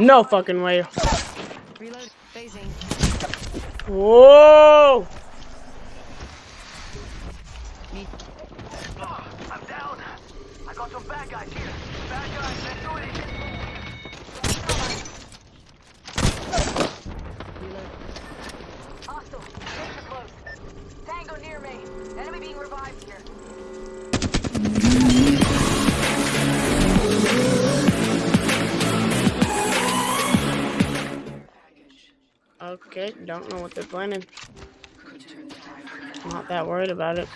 No fucking way. Reload. Phasing. Whoa! Me. Ah, I'm down. I got some bad guys here. Bad guys, Don't know what they're planning. Not that worried about it.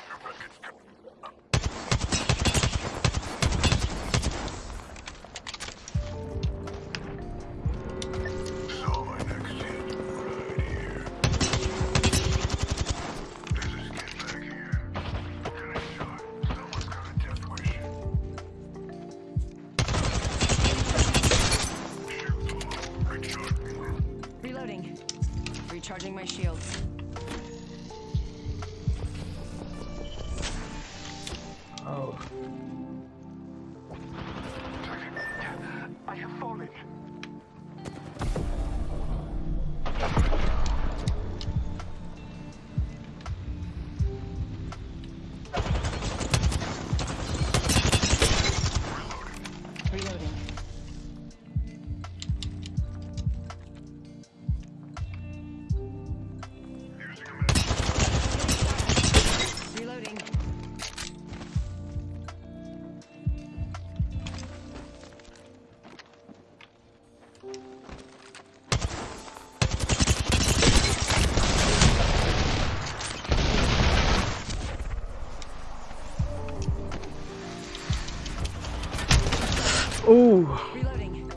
Reloading. Need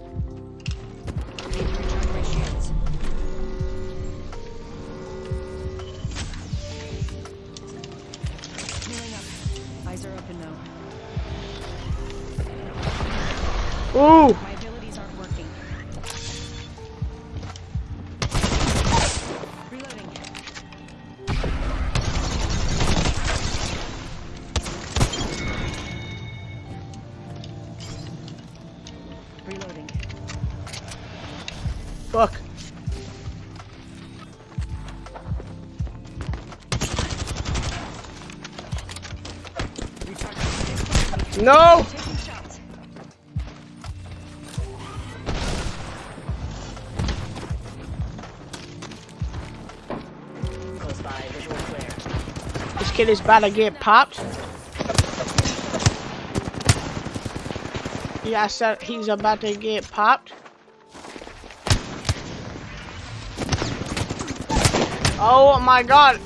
to recharge my shields. Healing up. Eyes are open now. Ooh. No! This kid is about to get popped. Yeah, I said he's about to get popped. Oh my god.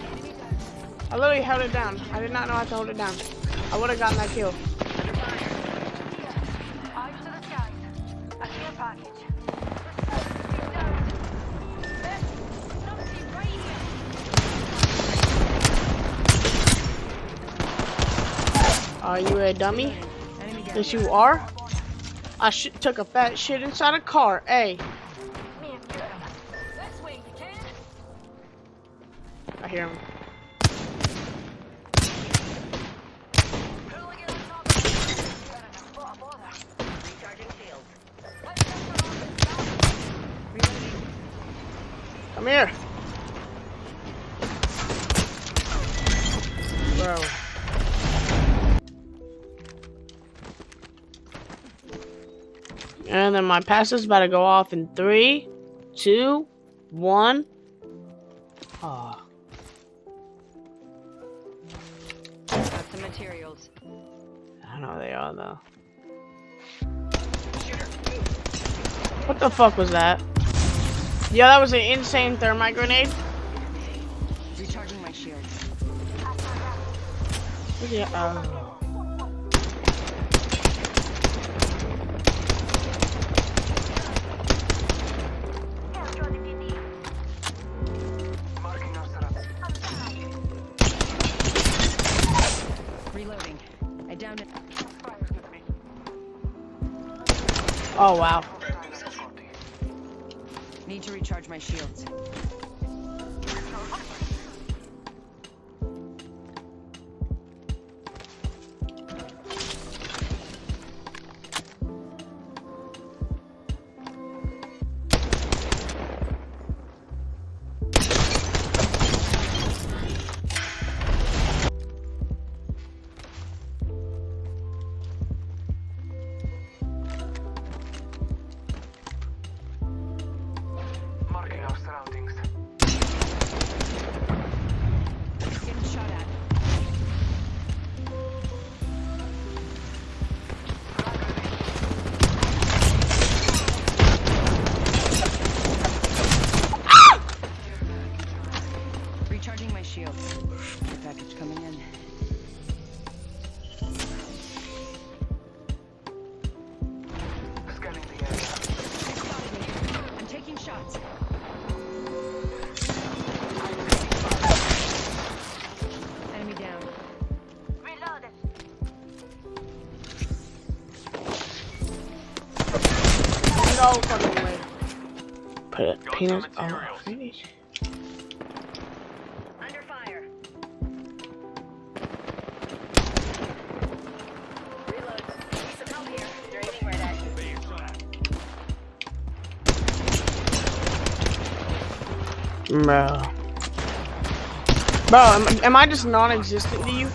I literally held it down. I did not know how to hold it down. I would have gotten that kill. Are you a dummy? Yes, you are. I took a fat shit inside a car. Hey, I hear him. Come This And then my pass is about to go off in three, two, one. Ah. Got some materials. I don't know they are though. What the fuck was that? Yeah, that was an insane thermite grenade. Recharging my shield. Yeah. Uh, oh wow. Need to recharge my shields. No fucking way. Put it. Got Penis. some Oh, materials. finish. Under fire. Reload. Need some help here. They're aiming right at you. Bro. Bro, am, am I just non-existent to you?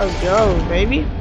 Let's go, baby.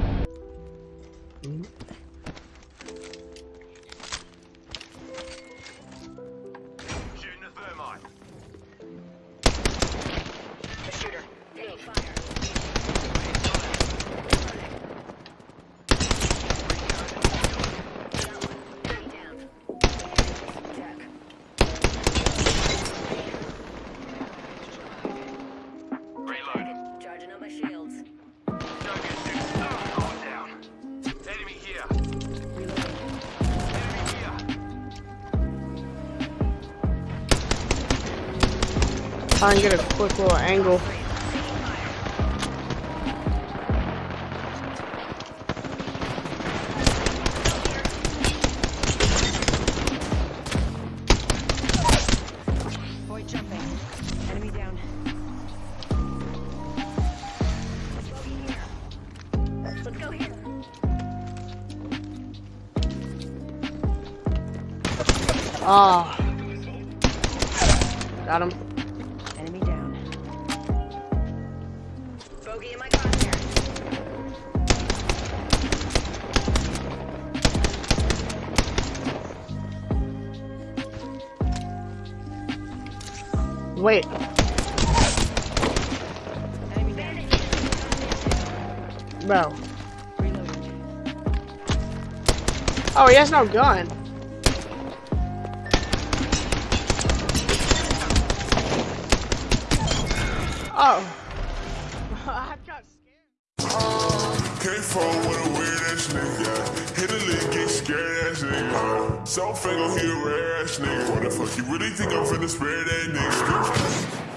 Try and get a quick little angle. Boy jumping. Enemy down. Wait. Bro. Oh, he has no gun. Oh. K4 with a weird ass nigga. Hit a lick, get scared ass nigga. Self ain't gon' hit a rare ass nigga. What the fuck you really think I'm finna spare that nigga?